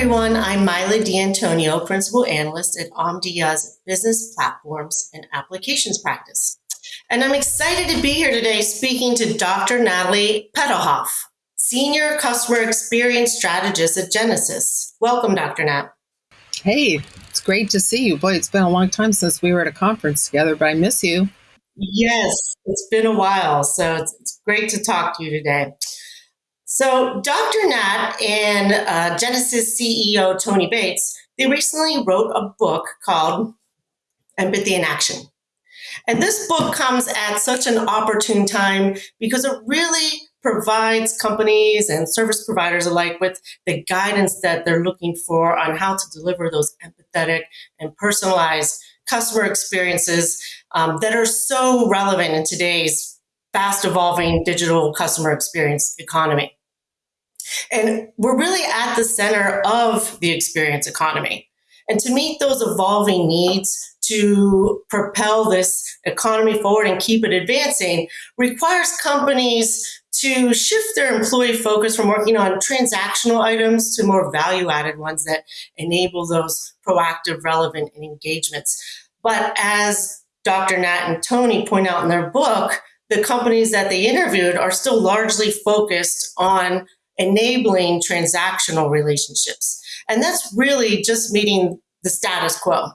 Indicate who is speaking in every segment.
Speaker 1: everyone. I'm Mila D'Antonio, Principal Analyst at Omdia's Business Platforms and Applications Practice. And I'm excited to be here today speaking to Dr. Natalie Petouhoff, Senior Customer Experience Strategist at Genesys. Welcome, Dr. Nat.
Speaker 2: Hey, it's great to see you. Boy, it's been a long time since we were at a conference together, but I miss you.
Speaker 1: Yes, it's been a while. So it's, it's great to talk to you today. So, Dr. Nat and uh, Genesys CEO Tony Bates, they recently wrote a book called Empathy in Action. And this book comes at such an opportune time because it really provides companies and service providers alike with the guidance that they're looking for on how to deliver those empathetic and personalized customer experiences um, that are so relevant in today's fast evolving digital customer experience economy. And we're really at the center of the experience economy. And to meet those evolving needs, to propel this economy forward and keep it advancing requires companies to shift their employee focus from working on transactional items to more value added ones that enable those proactive, relevant engagements. But as Dr. Nat and Tony point out in their book, the companies that they interviewed are still largely focused on enabling transactional relationships. And that's really just meeting the status quo.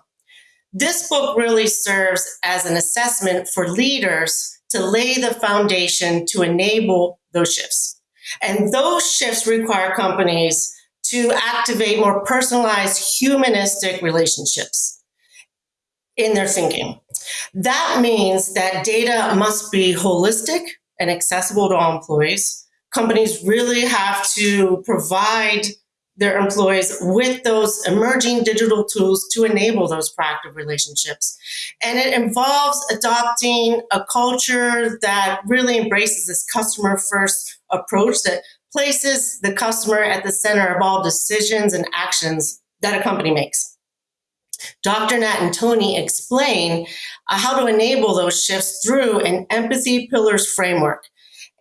Speaker 1: This book really serves as an assessment for leaders to lay the foundation to enable those shifts. And those shifts require companies to activate more personalized humanistic relationships in their thinking. That means that data must be holistic and accessible to all employees. Companies really have to provide their employees with those emerging digital tools to enable those proactive relationships. And it involves adopting a culture that really embraces this customer first approach that places the customer at the center of all decisions and actions that a company makes. Dr. Nat and Tony explain uh, how to enable those shifts through an empathy pillars framework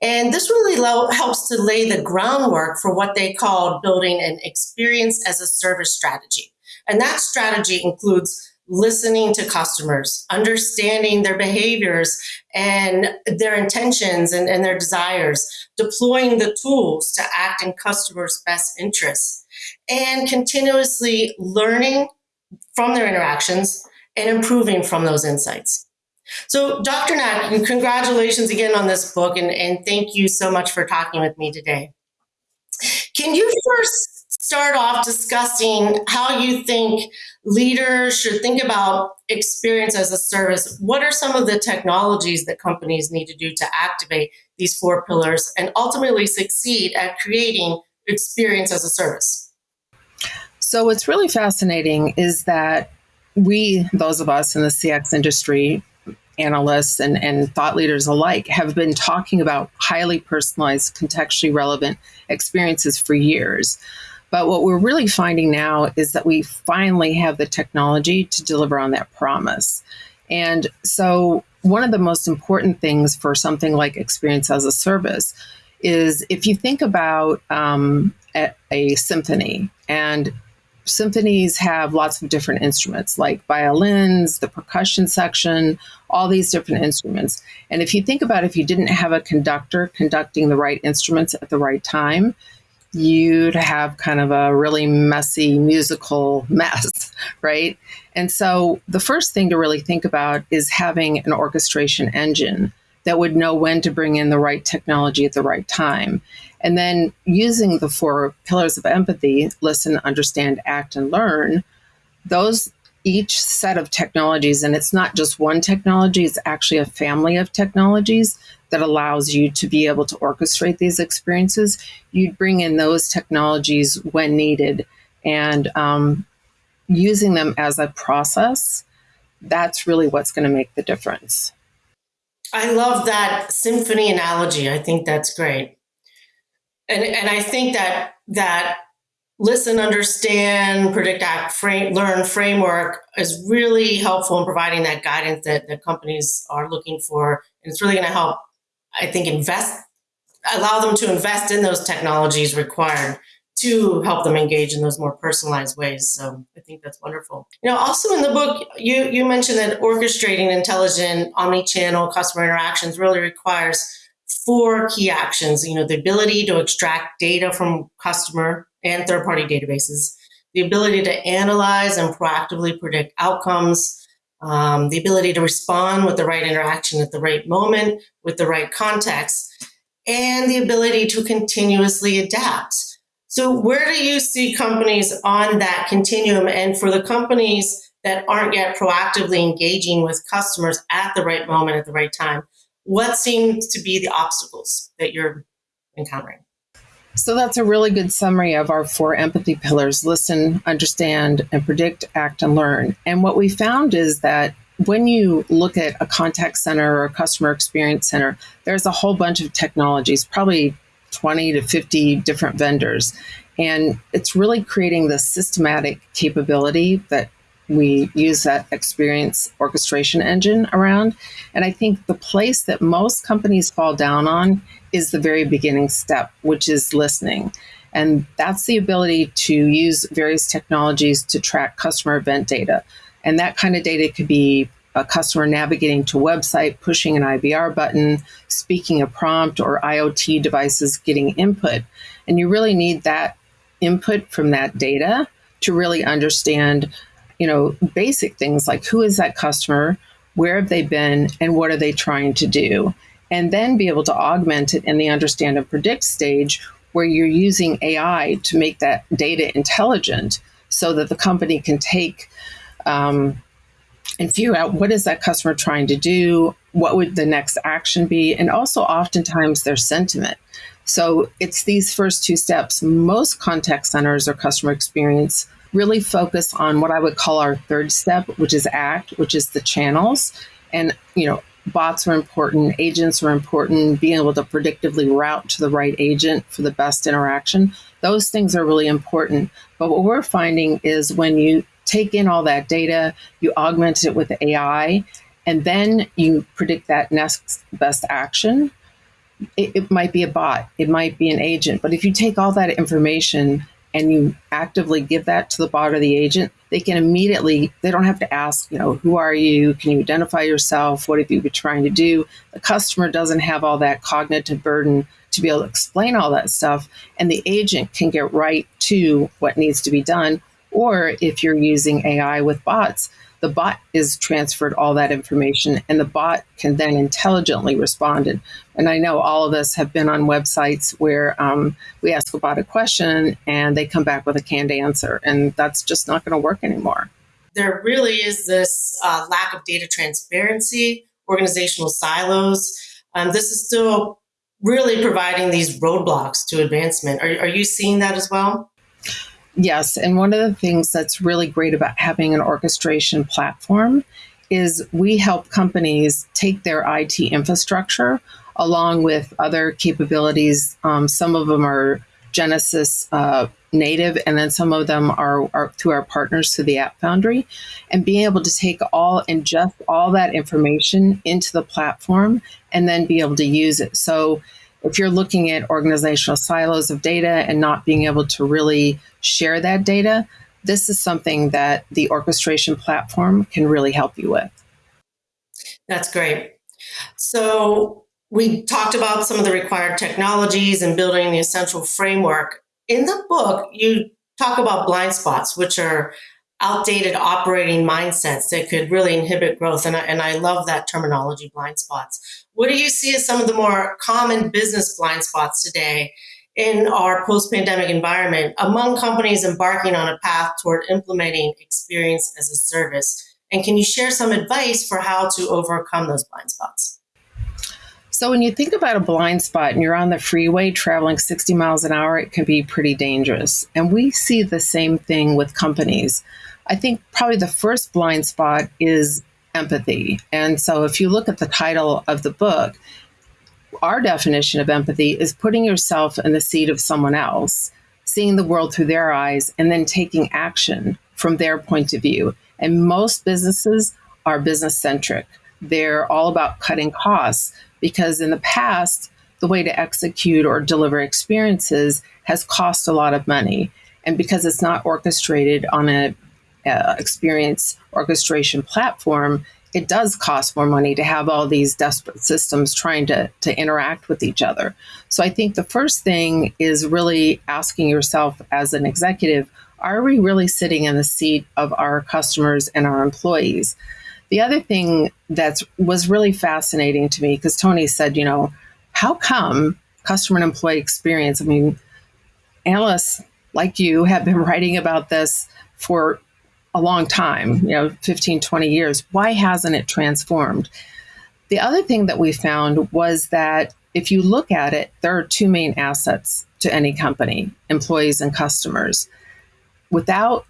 Speaker 1: and this really helps to lay the groundwork for what they call building an experience as a service strategy. And that strategy includes listening to customers, understanding their behaviors and their intentions and, and their desires, deploying the tools to act in customers' best interests, and continuously learning from their interactions and improving from those insights. So, Dr. Nat, congratulations again on this book, and, and thank you so much for talking with me today. Can you first start off discussing how you think leaders should think about experience as a service? What are some of the technologies that companies need to do to activate these four pillars and ultimately succeed at creating experience as a service?
Speaker 2: So, what's really fascinating is that we, those of us in the CX industry, analysts and, and thought leaders alike have been talking about highly personalized, contextually relevant experiences for years. But what we're really finding now is that we finally have the technology to deliver on that promise. And so, one of the most important things for something like experience as a service is if you think about um, a, a symphony and symphonies have lots of different instruments like violins, the percussion section, all these different instruments. And if you think about if you didn't have a conductor conducting the right instruments at the right time, you'd have kind of a really messy musical mess, right? And so the first thing to really think about is having an orchestration engine that would know when to bring in the right technology at the right time. And then using the four pillars of empathy listen, understand, act, and learn those each set of technologies, and it's not just one technology, it's actually a family of technologies that allows you to be able to orchestrate these experiences. You'd bring in those technologies when needed and um, using them as a process. That's really what's going to make the difference.
Speaker 1: I love that symphony analogy. I think that's great. And and I think that that listen, understand, predict, act, frame, learn framework is really helpful in providing that guidance that, that companies are looking for. And it's really going to help, I think, invest, allow them to invest in those technologies required to help them engage in those more personalized ways. So I think that's wonderful. You know, also in the book, you you mentioned that orchestrating intelligent omni-channel customer interactions really requires four key actions. You know, the ability to extract data from customer and third-party databases, the ability to analyze and proactively predict outcomes, um, the ability to respond with the right interaction at the right moment, with the right context, and the ability to continuously adapt. So, where do you see companies on that continuum? And for the companies that aren't yet proactively engaging with customers at the right moment, at the right time, what seems to be the obstacles that you're encountering?
Speaker 2: So that's a really good summary of our four empathy pillars listen, understand, and predict, act, and learn. And what we found is that when you look at a contact center or a customer experience center, there's a whole bunch of technologies, probably 20 to 50 different vendors. And it's really creating the systematic capability that we use that experience orchestration engine around. And I think the place that most companies fall down on is the very beginning step, which is listening. And that's the ability to use various technologies to track customer event data. And that kind of data could be a customer navigating to website, pushing an IVR button, speaking a prompt, or IoT devices getting input. And you really need that input from that data to really understand, you know, basic things like who is that customer, where have they been, and what are they trying to do? And then be able to augment it in the understand and predict stage where you're using AI to make that data intelligent so that the company can take um, and figure out what is that customer trying to do what would the next action be and also oftentimes their sentiment. So it's these first two steps. Most contact centers or customer experience really focus on what i would call our third step which is act which is the channels. And you know bots are important agents are important being able to predictively route to the right agent for the best interaction. Those things are really important. But what we're finding is when you take in all that data, you augment it with AI, and then you predict that next best action. It, it, might be a bot, it might be an agent, but if you take all that information and you actively give that to the bot or the agent, they can immediately, they don't have to ask, you know, who are you? Can you identify yourself? What have you been trying to do? The customer doesn't have all that cognitive burden to be able to explain all that stuff. And the agent can get right to what needs to be done or if you're using AI with bots, the bot is transferred all that information and the bot can then intelligently respond. And I know all of us have been on websites where um, we ask a bot a question and they come back with a canned answer, and that's just not going to work anymore.
Speaker 1: There really is this uh, lack of data transparency, organizational silos. Um, this is still really providing these roadblocks to advancement. Are, are you seeing that as well?
Speaker 2: Yes. And one of the things that's really great about having an orchestration platform is we help companies take their IT infrastructure along with other capabilities. Um, some of them are Genesys uh, native, and then some of them are, are through our partners through the App Foundry. And being able to take all, ingest all that information into the platform and then be able to use it. So if you're looking at organizational silos of data and not being able to really share that data, this is something that the orchestration platform can really help you with.
Speaker 1: That's great. So, we talked about some of the required technologies and building the essential framework. In the book, you talk about blind spots, which are outdated operating mindsets that could really inhibit growth. And I, and I love that terminology, blind spots. What do you see as some of the more common business blind spots today in our post pandemic environment among companies embarking on a path toward implementing experience as a service? And can you share some advice for how to overcome those blind spots?
Speaker 2: So, when you think about a blind spot and you're on the freeway traveling 60 miles an hour, it can be pretty dangerous. And we see the same thing with companies. I think probably the first blind spot is empathy. And so if you look at the title of the book, our definition of empathy is putting yourself in the seat of someone else, seeing the world through their eyes, and then taking action from their point of view. And most businesses are business centric. They're all about cutting costs because in the past, the way to execute or deliver experiences has cost a lot of money. And because it's not orchestrated on a uh, experience orchestration platform, it does cost more money to have all these desperate systems trying to, to interact with each other. So I think the first thing is really asking yourself as an executive, are we really sitting in the seat of our customers and our employees? The other thing that was really fascinating to me, because Tony said, you know, how come customer and employee experience? I mean, analysts like you have been writing about this for a long time, you know, 15, 20 years. Why hasn't it transformed? The other thing that we found was that if you look at it, there are two main assets to any company employees and customers. Without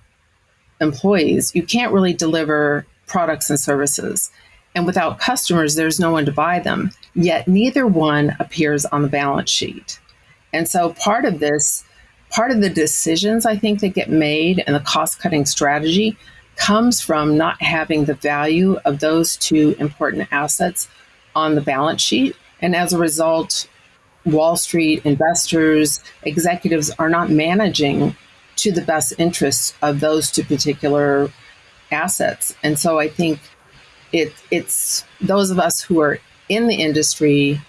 Speaker 2: employees, you can't really deliver products and services. And without customers, there's no one to buy them. Yet neither one appears on the balance sheet. And so part of this part of the decisions I think that get made and the cost cutting strategy comes from not having the value of those two important assets on the balance sheet. And as a result, Wall Street investors, executives are not managing to the best interests of those two particular assets. And so I think it, it's those of us who are in the industry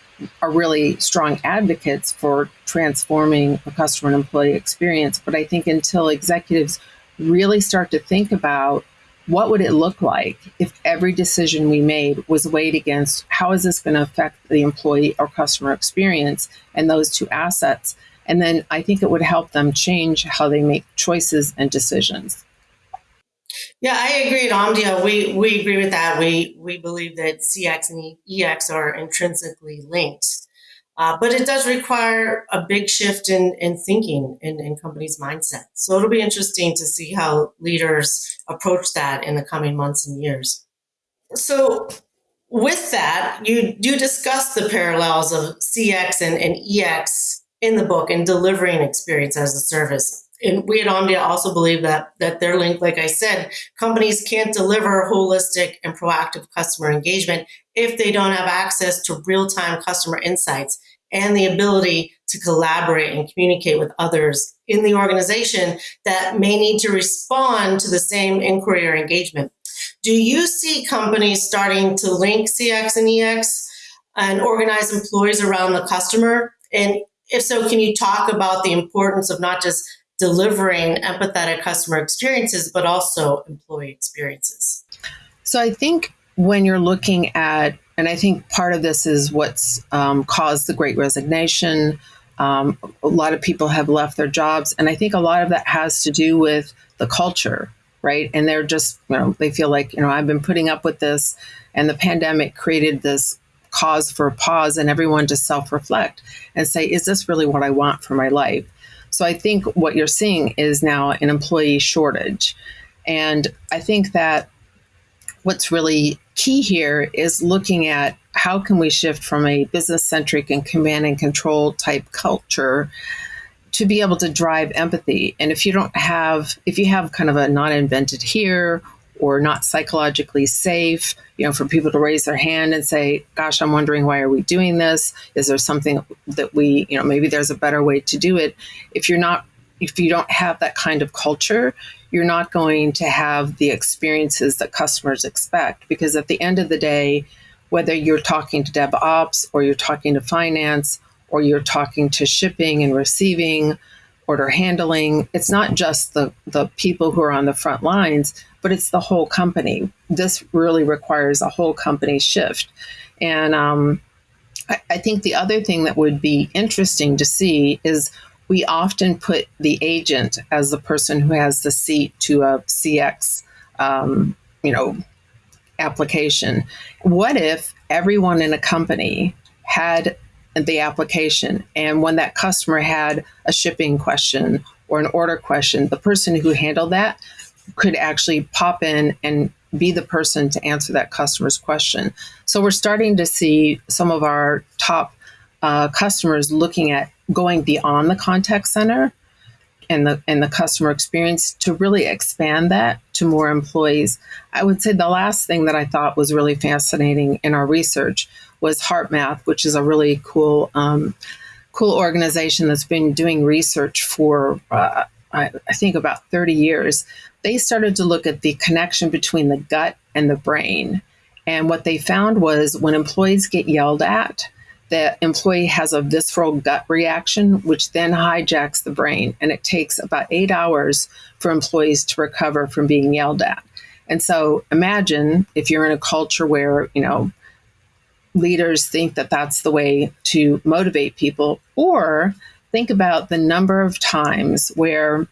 Speaker 2: are really strong advocates for transforming the customer and employee experience. But I think until executives really start to think about what would it look like if every decision we made was weighed against how is this going to affect the employee or customer experience and those two assets and then i think it would help them change how they make choices and decisions
Speaker 1: yeah, I agree, Omdia. We we agree with that. We we believe that CX and EX are intrinsically linked, uh, but it does require a big shift in in thinking in, in companies' mindset. So it'll be interesting to see how leaders approach that in the coming months and years. So with that, you do discuss the parallels of CX and, and EX in the book and delivering experience as a service and we at Omdia also believe that that they're linked. Like I said, companies can't deliver holistic and proactive customer engagement if they don't have access to real-time customer insights and the ability to collaborate and communicate with others in the organization that may need to respond to the same inquiry or engagement. Do you see companies starting to link CX and EX and organize employees around the customer? And if so, can you talk about the importance of not just delivering empathetic customer experiences, but also employee experiences.
Speaker 2: So I think when you're looking at, and I think part of this is what's um, caused the great resignation. Um, a lot of people have left their jobs, and I think a lot of that has to do with the culture, right? And they're just, you know, they feel like, you know, I've been putting up with this, and the pandemic created this cause for pause and everyone to self reflect and say, is this really what I want for my life? So I think what you're seeing is now an employee shortage. And I think that what's really key here is looking at how can we shift from a business centric and command and control type culture to be able to drive empathy. And if you don't have, if you have kind of a not invented here or not psychologically safe, you know, for people to raise their hand and say, gosh, I'm wondering why are we doing this? Is there something that we, you know, maybe there's a better way to do it? If you're not if you don't have that kind of culture, you're not going to have the experiences that customers expect because at the end of the day, whether you're talking to DevOps or you're talking to finance or you're talking to shipping and receiving, order handling, it's not just the, the people who are on the front lines, but it's the whole company. This really requires a whole company shift. And um, I, I think the other thing that would be interesting to see is we often put the agent as the person who has the seat to a CX, um, you know, application. What if everyone in a company had the application, and when that customer had a shipping question or an order question, the person who handled that could actually pop in and be the person to answer that customer's question. So we're starting to see some of our top uh, customers looking at going beyond the contact center and the and the customer experience to really expand that to more employees. I would say the last thing that I thought was really fascinating in our research was HeartMath, which is a really cool, um, cool organization that's been doing research for, uh, I, I think, about 30 years. They started to look at the connection between the gut and the brain. And what they found was when employees get yelled at, the employee has a visceral gut reaction, which then hijacks the brain. And it takes about eight hours for employees to recover from being yelled at. And so imagine if you're in a culture where, you know, leaders think that that's the way to motivate people, or think about the number of times where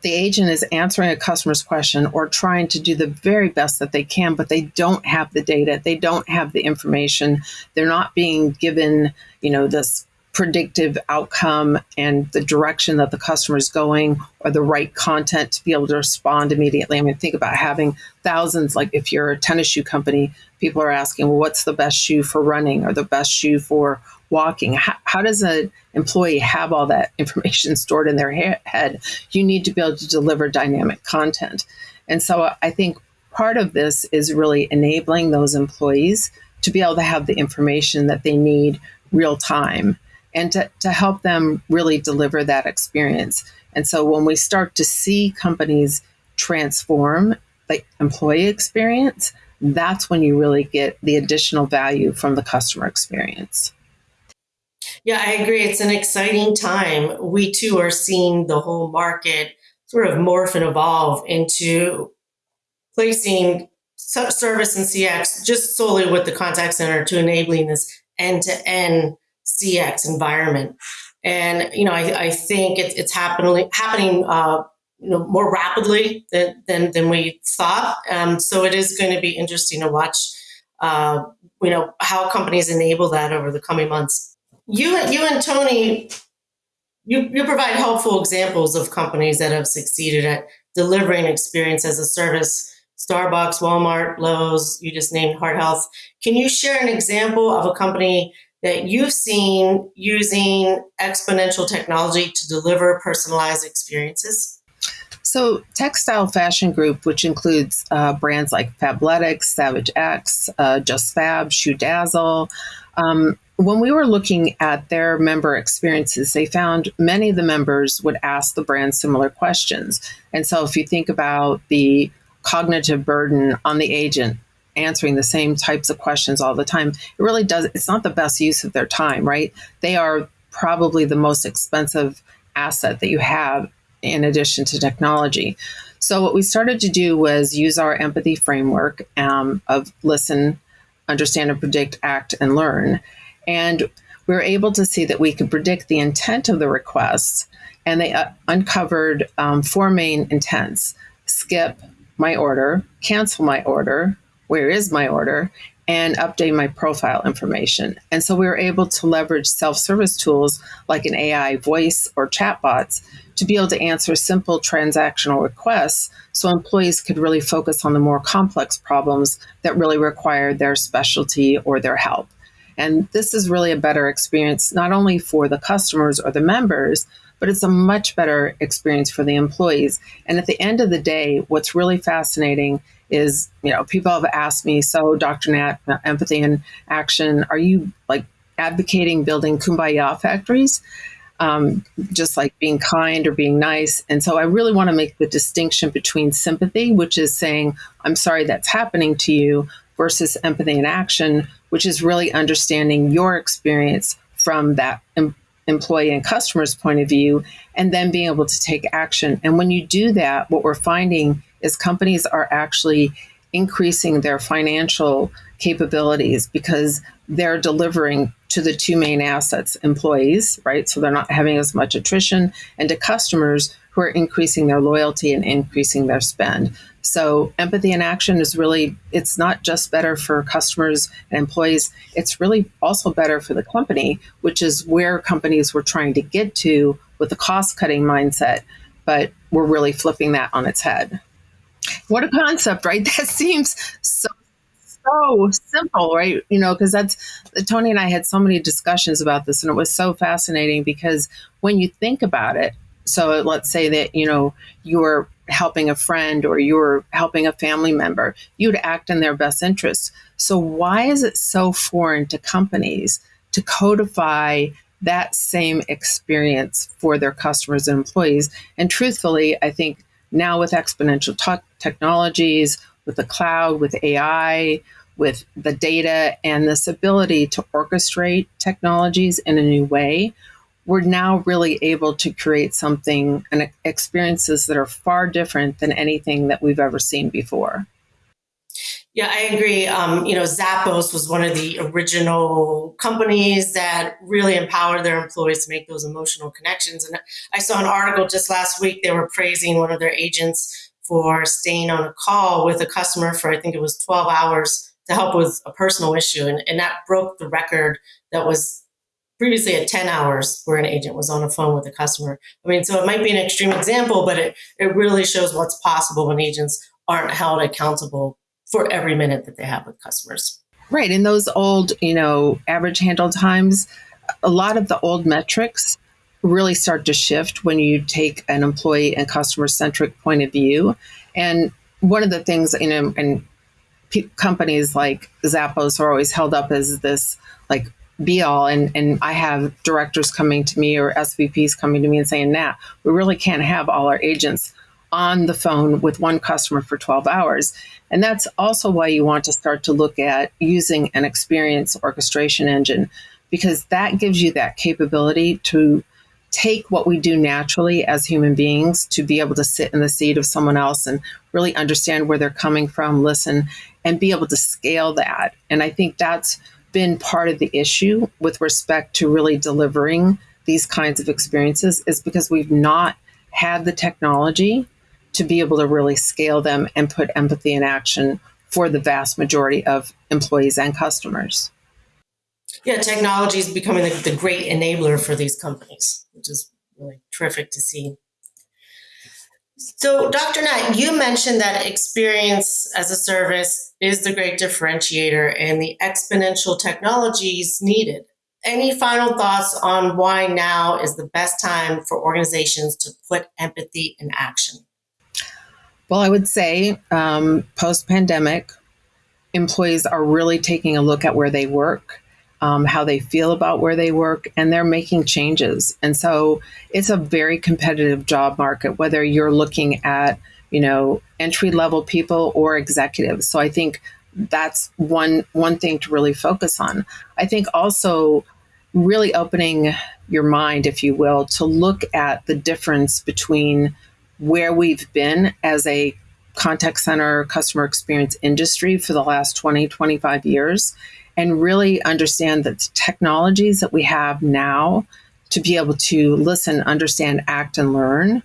Speaker 2: the agent is answering a customer's question or trying to do the very best that they can, but they don't have the data, they don't have the information, they're not being given, you know, this predictive outcome and the direction that the customer is going or the right content to be able to respond immediately. I mean, think about having thousands, like if you're a tennis shoe company, people are asking, well, what's the best shoe for running or the best shoe for walking? How, how does an employee have all that information stored in their ha- head? You need to be able to deliver dynamic content. And so uh, I think part of this is really enabling those employees to be able to have the information that they need real time and to, to help them really deliver that experience. And so when we start to see companies transform the employee experience, that's when you really get the additional value from the customer experience.
Speaker 1: Yeah, I agree. It's an exciting time. We too are seeing the whole market sort of morph and evolve into placing service and CX just solely with the contact center to enabling this end to end CX environment. And you know, I, I think it, it's happening happening uh, you know more rapidly than than, than we thought. Um, so it is going to be interesting to watch. Uh, you know how companies enable that over the coming months. You you and Tony, you you provide helpful examples of companies that have succeeded at delivering experience as a service. Starbucks, Walmart, Lowe's, you just named Heart Health. Can you share an example of a company that you've seen using exponential technology to deliver personalized experiences?
Speaker 2: So, TechStyle Fashion Group, which includes uh, brands like Fabletics, Savage X, uh, JustFab, Shoe Dazzle, um, when we were looking at their member experiences, they found many of the members would ask the brand similar questions. And so, if you think about the cognitive burden on the agent answering the same types of questions all the time, it really does, it's not the best use of their time, right? They are probably the most expensive asset that you have in addition to technology. So, what we started to do was use our empathy framework um, of listen, understand, and predict, act, and learn. And we were able to see that we could predict the intent of the requests, and they uh, uncovered um, four main intents skip my order, cancel my order, where is my order, and update my profile information. And so we were able to leverage self service tools like an AI voice or chatbots to be able to answer simple transactional requests so employees could really focus on the more complex problems that really require their specialty or their help. And this is really a better experience, not only for the customers or the members, but it's a much better experience for the employees. And at the end of the day, what's really fascinating is, you know, people have asked me, so Dr. Nat, empathy and action, are you like advocating building kumbaya factories? Um, just like being kind or being nice. And so I really want to make the distinction between sympathy, which is saying, I'm sorry that's happening to you, versus empathy and action, which is really understanding your experience from that em- employee and customer's point of view, and then being able to take action. And when you do that, what we're finding is companies are actually increasing their financial capabilities because they're delivering to the two main assets employees, right? So they're not having as much attrition, and to customers who are increasing their loyalty and increasing their spend. So empathy and action is really, it's not just better for customers and employees, it's really also better for the company, which is where companies were trying to get to with the cost cutting mindset. But we're really flipping that on its head. What a concept, right? That seems so so simple, right? You know, because that's Tony and I had so many discussions about this, and it was so fascinating because when you think about it, so let's say that you know you're helping a friend or you're helping a family member, you'd act in their best interest. So, why is it so foreign to companies to codify that same experience for their customers and employees? And truthfully, I think now with exponential t- technologies, with the cloud, with AI, with the data, and this ability to orchestrate technologies in a new way, we're now really able to create something and experiences that are far different than anything that we've ever seen before.
Speaker 1: Yeah, I agree. Um, you know, Zappos was one of the original companies that really empowered their employees to make those emotional connections. And I saw an article just last week, they were praising one of their agents for staying on a call with a customer for, I think it was 12 hours to help with a personal issue. And, and that broke the record that was previously at 10 hours where an agent was on a phone with a customer. I mean, so it might be an extreme example, but it, it really shows what's possible when agents aren't held accountable for every minute that they have with customers.
Speaker 2: Right. In those old, you know, average handle times, a lot of the old metrics really start to shift when you take an employee and customer centric point of view. And one of the things, you know, and companies like Zappos are always held up as this like be all. And, and I have directors coming to me or SVPs coming to me and saying, nah, we really can't have all our agents on the phone with one customer for 12 hours. And that's also why you want to start to look at using an experience orchestration engine, because that gives you that capability to take what we do naturally as human beings to be able to sit in the seat of someone else and really understand where they're coming from, listen, and be able to scale that. And I think that's been part of the issue with respect to really delivering these kinds of experiences is because we've not had the technology to be able to really scale them and put empathy in action for the vast majority of employees and customers.
Speaker 1: Yeah, technology is becoming the, the great enabler for these companies, which is really terrific to see. So, Dr. Nat, you mentioned that experience as a service is the great differentiator and the exponential technologies needed. Any final thoughts on why now is the best time for organizations to put empathy in action?
Speaker 2: Well, I would say um, post pandemic, employees are really taking a look at where they work, um, how they feel about where they work, and they're making changes. And so it's a very competitive job market, whether you're looking at, you know, entry level people or executives. So I think that's one one thing to really focus on. I think also really opening your mind, if you will, to look at the difference between where we've been as a contact center customer experience industry for the last 20, 25 years, and really understand that the technologies that we have now to be able to listen, understand, act, and learn,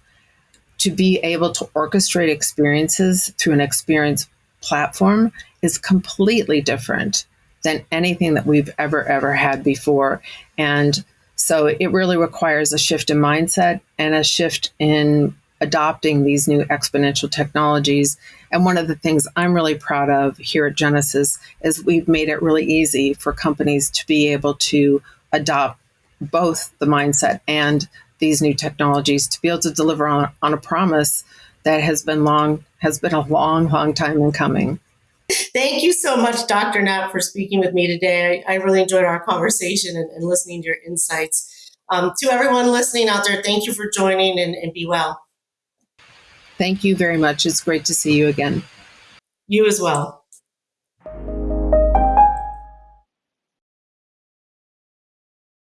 Speaker 2: to be able to orchestrate experiences through an experience platform is completely different than anything that we've ever, ever had before. And so it really requires a shift in mindset and a shift in adopting these new exponential technologies. And one of the things I'm really proud of here at Genesys is we've made it really easy for companies to be able to adopt both the mindset and these new technologies to be able to deliver on, on a promise that has been long has been a long, long time in coming.
Speaker 1: Thank you so much, Dr. Nat for speaking with me today. I, I really enjoyed our conversation and, and listening to your insights. Um, to everyone listening out there, thank you for joining and, and be well.
Speaker 2: Thank you very much. It's great to see you again.
Speaker 1: You as well.